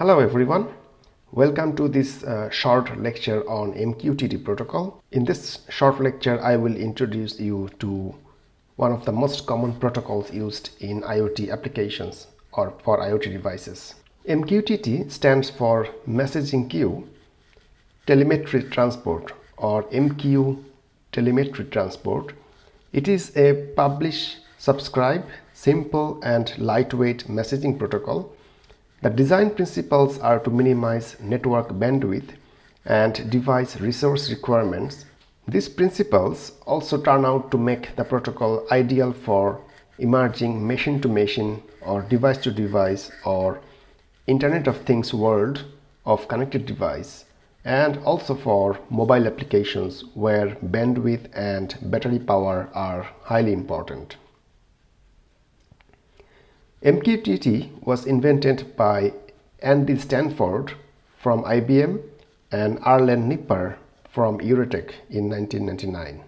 Hello everyone. Welcome to this uh, short lecture on MQTT protocol. In this short lecture, I will introduce you to one of the most common protocols used in IoT applications or for IoT devices. MQTT stands for Messaging Queue Telemetry Transport or MQ Telemetry Transport. It is a publish, subscribe, simple and lightweight messaging protocol the design principles are to minimize network bandwidth and device resource requirements. These principles also turn out to make the protocol ideal for emerging machine-to-machine -machine or device-to-device -device or Internet of Things world of connected device and also for mobile applications where bandwidth and battery power are highly important. MQTT was invented by Andy Stanford from IBM and Arlen Nipper from Eurotech in 1999.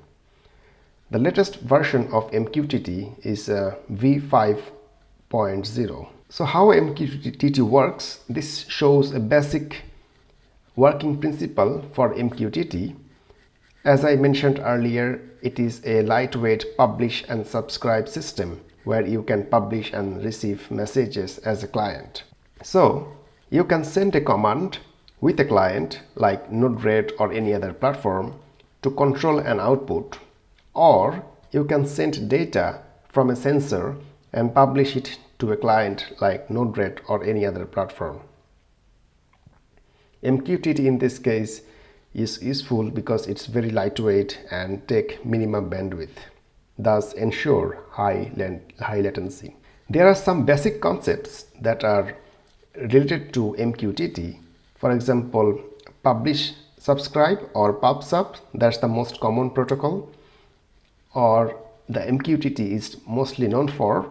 The latest version of MQTT is uh, v5.0. So how MQTT works, this shows a basic working principle for MQTT. As I mentioned earlier, it is a lightweight publish and subscribe system where you can publish and receive messages as a client. So you can send a command with a client like Node-RED or any other platform to control an output or you can send data from a sensor and publish it to a client like Node-RED or any other platform. MQTT in this case is useful because it's very lightweight and take minimum bandwidth thus ensure high, high latency. There are some basic concepts that are related to MQTT. For example, publish subscribe or PubSub, that's the most common protocol or the MQTT is mostly known for.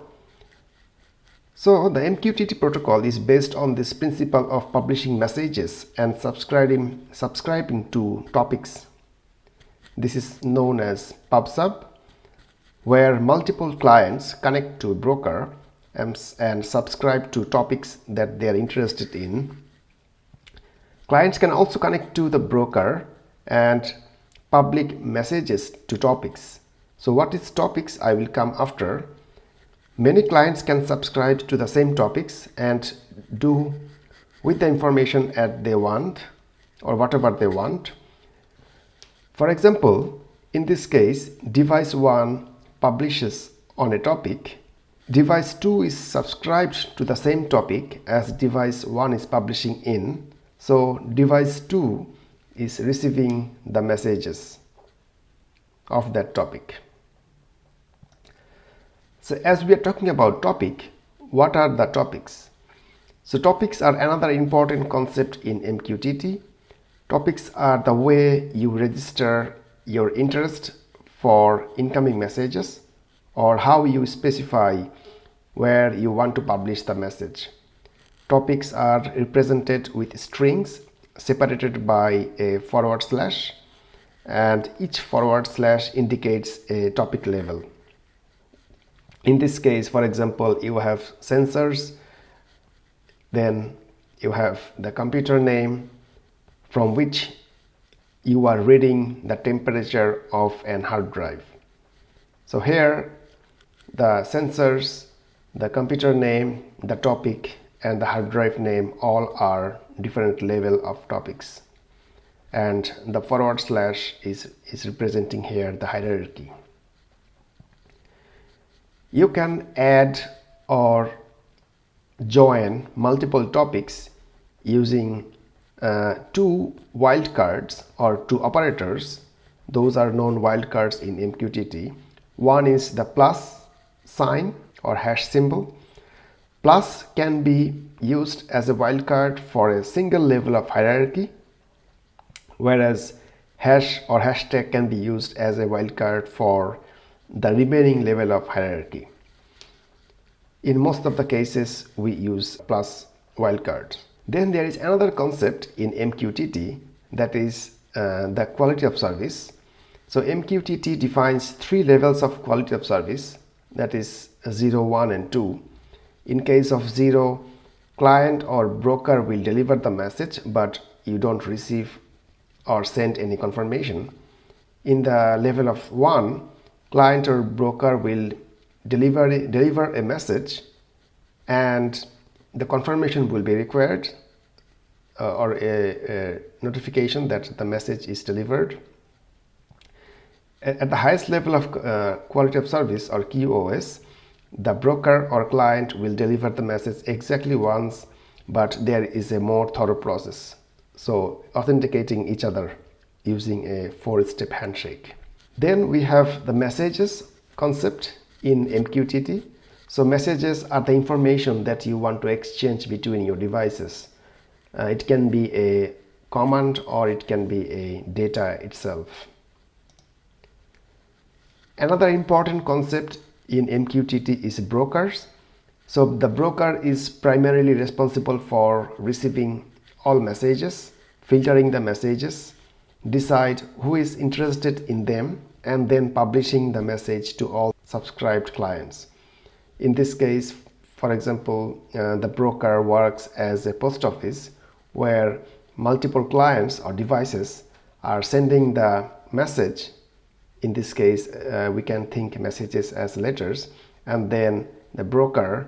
So the MQTT protocol is based on this principle of publishing messages and subscribing, subscribing to topics. This is known as PubSub where multiple clients connect to a broker um, and, and subscribe to topics that they are interested in. Clients can also connect to the broker and public messages to topics. So what is topics I will come after. Many clients can subscribe to the same topics and do with the information that they want or whatever they want. For example, in this case, device 1 publishes on a topic, device 2 is subscribed to the same topic as device 1 is publishing in. So device 2 is receiving the messages of that topic. So as we are talking about topic, what are the topics? So topics are another important concept in MQTT. Topics are the way you register your interest for incoming messages or how you specify where you want to publish the message. Topics are represented with strings separated by a forward slash and each forward slash indicates a topic level. In this case, for example, you have sensors, then you have the computer name from which you are reading the temperature of an hard drive. So here the sensors, the computer name, the topic and the hard drive name all are different level of topics and the forward slash is, is representing here the hierarchy. You can add or join multiple topics using uh, two wildcards or two operators those are known wildcards in MQTT one is the plus sign or hash symbol. Plus can be used as a wildcard for a single level of hierarchy whereas hash or hashtag can be used as a wildcard for the remaining level of hierarchy. In most of the cases we use plus wildcards then there is another concept in MQTT that is uh, the quality of service. So MQTT defines three levels of quality of service that is 0, 1 and 2. In case of 0, client or broker will deliver the message but you don't receive or send any confirmation in the level of 1 client or broker will deliver deliver a message and the confirmation will be required uh, or a, a, notification that the message is delivered. At the highest level of uh, quality of service or QoS the broker or client will deliver the message exactly once but there is a more thorough process. So authenticating each other using a four-step handshake. Then we have the messages concept in MQTT so messages are the information that you want to exchange between your devices uh, it can be a command or it can be a data itself another important concept in MQTT is brokers. So the broker is primarily responsible for receiving all messages, filtering the messages, decide who is interested in them and then publishing the message to all subscribed clients. In this case, for example, uh, the broker works as a post office where multiple clients or devices are sending the message. In this case uh, we can think messages as letters and then the broker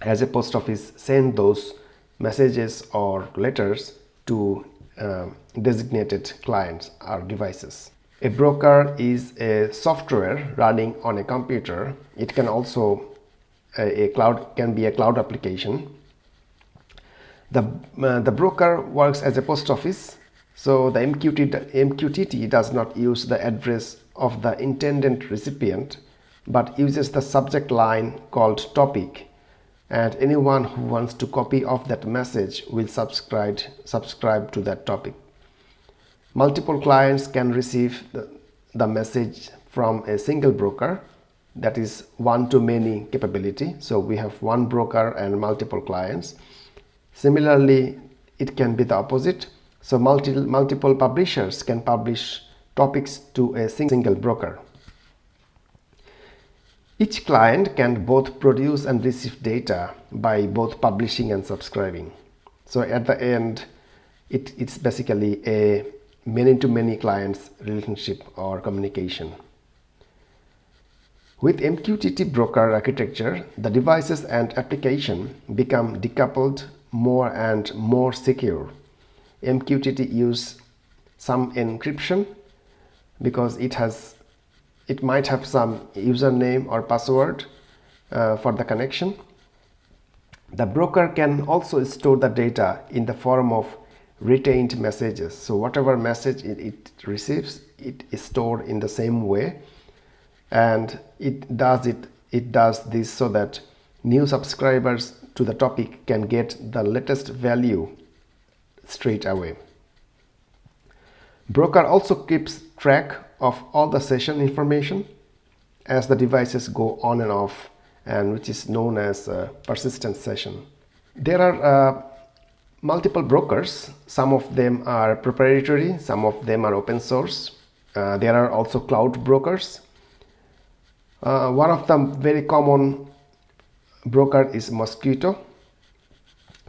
as a post office send those messages or letters to uh, designated clients or devices a broker is a software running on a computer. It can also a, a cloud can be a cloud application. The uh, the broker works as a post office so the MQTT, MQTT does not use the address of the intended recipient but uses the subject line called topic. And anyone who wants to copy of that message will subscribe, subscribe to that topic. Multiple clients can receive the, the message from a single broker that is one-to-many capability. So we have one broker and multiple clients. Similarly, it can be the opposite so multi multiple publishers can publish topics to a single broker. Each client can both produce and receive data by both publishing and subscribing. So at the end, it, it's basically a many-to-many -many clients relationship or communication. With MQTT broker architecture, the devices and application become decoupled more and more secure MQTT use some encryption because it has it might have some username or password uh, for the connection. The broker can also store the data in the form of retained messages. So whatever message it, it receives, it is stored in the same way and it does it it does this so that new subscribers to the topic can get the latest value straight away. Broker also keeps track of all the session information as the devices go on and off and which is known as a persistent session. There are uh, multiple brokers. Some of them are proprietary, some of them are open source. Uh, there are also cloud brokers. Uh, one of the very common broker is Mosquitto,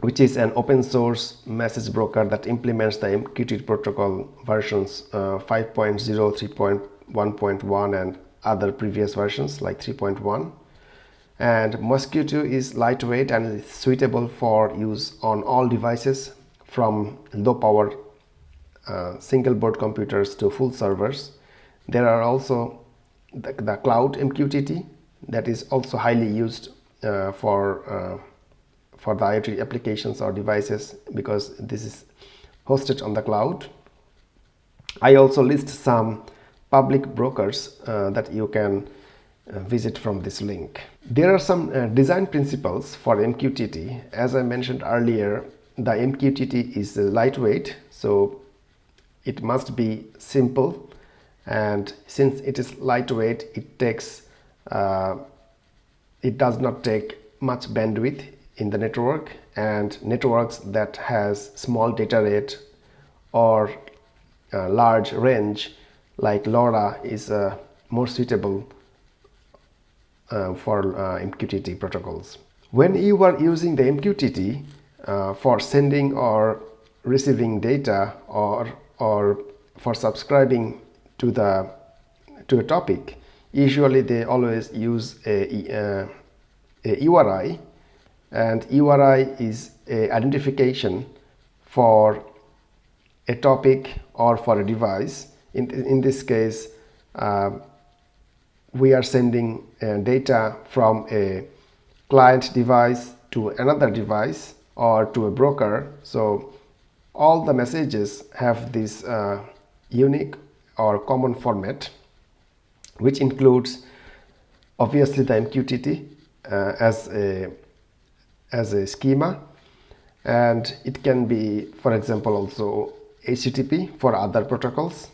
which is an open source message broker that implements the MQTT protocol versions uh, 5.0, 3.1.1 and other previous versions like 3.1 and Mosquitto is lightweight and is suitable for use on all devices from low power uh, single board computers to full servers. There are also the, the cloud MQTT that is also highly used uh, for uh, for the IoT applications or devices because this is hosted on the cloud. I also list some public brokers uh, that you can visit from this link. There are some uh, design principles for MQTT. As I mentioned earlier, the MQTT is lightweight, so it must be simple. And since it is lightweight, it takes, uh, it does not take much bandwidth in the network and networks that has small data rate or large range like LoRa is uh, more suitable uh, for uh, MQTT protocols. when you are using the MQTT uh, for sending or receiving data or or for subscribing to the to a topic usually they always use a, a, a URI and URI is a identification for a topic or for a device in, in this case uh, we are sending uh, data from a client device to another device or to a broker. So all the messages have this uh, unique or common format which includes obviously the MQTT uh, as a as a schema. And it can be for example also HTTP for other protocols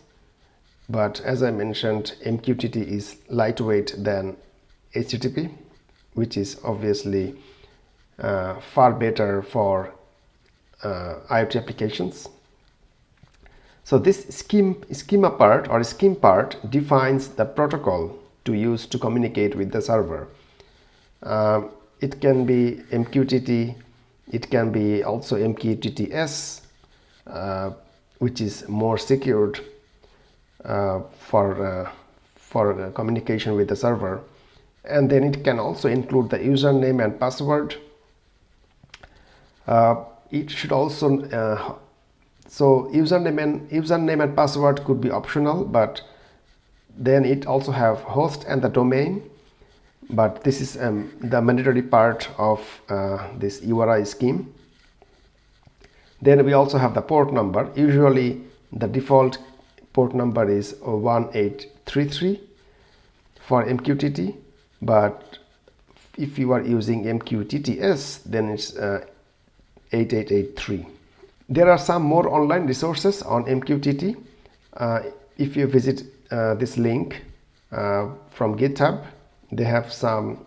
but as I mentioned MQTT is lightweight than HTTP which is obviously uh, far better for uh, IoT applications so this scheme, schema part or scheme part defines the protocol to use to communicate with the server. Uh, it can be MQTT, it can be also MQTTS, uh, which is more secured for, uh, for communication with the server. And then it can also include the username and password. Uh, it should also uh, so username and username and password could be optional but then it also have host and the domain but this is um, the mandatory part of uh, this URI scheme then we also have the port number usually the default port number is 1833 for MQTT but if you are using MQTTS then it's uh, 8883 there are some more online resources on MQTT. Uh, if you visit uh, this link uh, from GitHub, they have some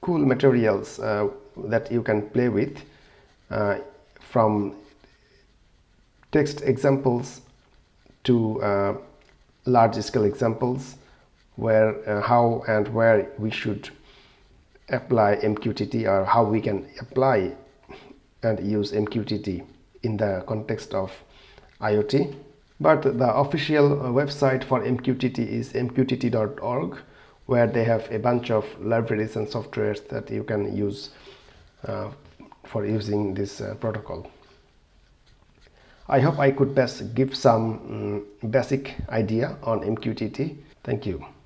cool materials uh, that you can play with uh, from text examples to uh, large scale examples where how and where we should apply MQTT or how we can apply and use MQTT in the context of IoT. But the official uh, website for MQTT is mqtt.org where they have a bunch of libraries and softwares that you can use uh, for using this uh, protocol. I hope I could best give some um, basic idea on MQTT. Thank you.